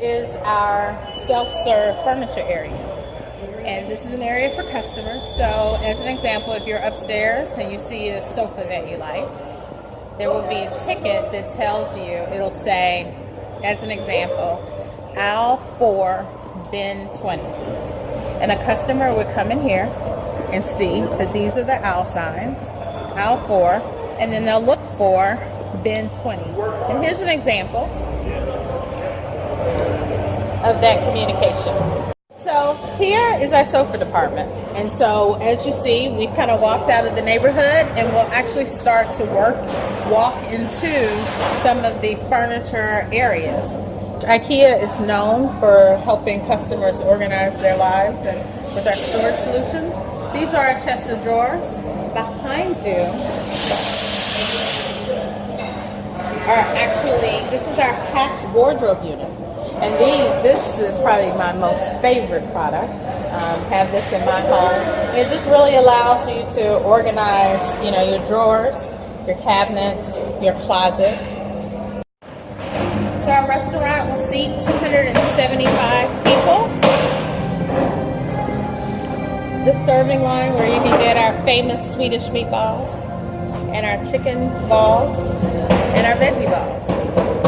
is our self-serve furniture area. And this is an area for customers. So as an example, if you're upstairs and you see a sofa that you like, there will be a ticket that tells you, it'll say, as an example, aisle 4, bin 20. And a customer would come in here and see that these are the aisle signs, aisle 4, and then they'll look for bin 20. And here's an example of that communication. So here is our sofa department. And so as you see, we've kind of walked out of the neighborhood and we'll actually start to work, walk into some of the furniture areas. IKEA is known for helping customers organize their lives and with our storage solutions. These are our chest of drawers. Behind you are actually, this is our PAX wardrobe unit. And these, this is probably my most favorite product. Um, have this in my home. It just really allows you to organize, you know, your drawers, your cabinets, your closet. So our restaurant will seat 275 people. The serving line where you can get our famous Swedish meatballs and our chicken balls and our veggie balls.